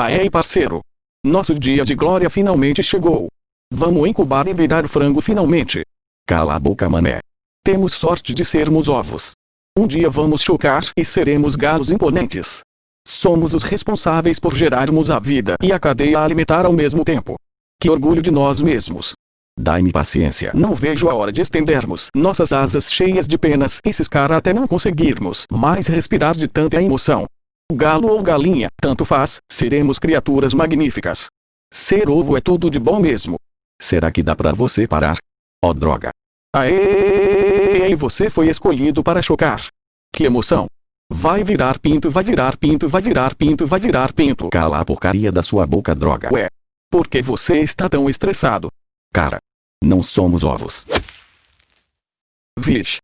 Aê parceiro! Nosso dia de glória finalmente chegou. Vamos incubar e virar frango finalmente. Cala a boca mané. Temos sorte de sermos ovos. Um dia vamos chocar e seremos galos imponentes. Somos os responsáveis por gerarmos a vida e a cadeia alimentar ao mesmo tempo. Que orgulho de nós mesmos. Dai-me paciência. Não vejo a hora de estendermos nossas asas cheias de penas e ciscar até não conseguirmos mais respirar de tanta emoção. Galo ou galinha, tanto faz, seremos criaturas magníficas. Ser ovo é tudo de bom mesmo. Será que dá pra você parar? Oh droga. Aê! Você foi escolhido para chocar. Que emoção. Vai virar pinto, vai virar pinto, vai virar pinto, vai virar pinto. Cala a porcaria da sua boca, droga. Ué. Por que você está tão estressado? Cara. Não somos ovos. Vixe.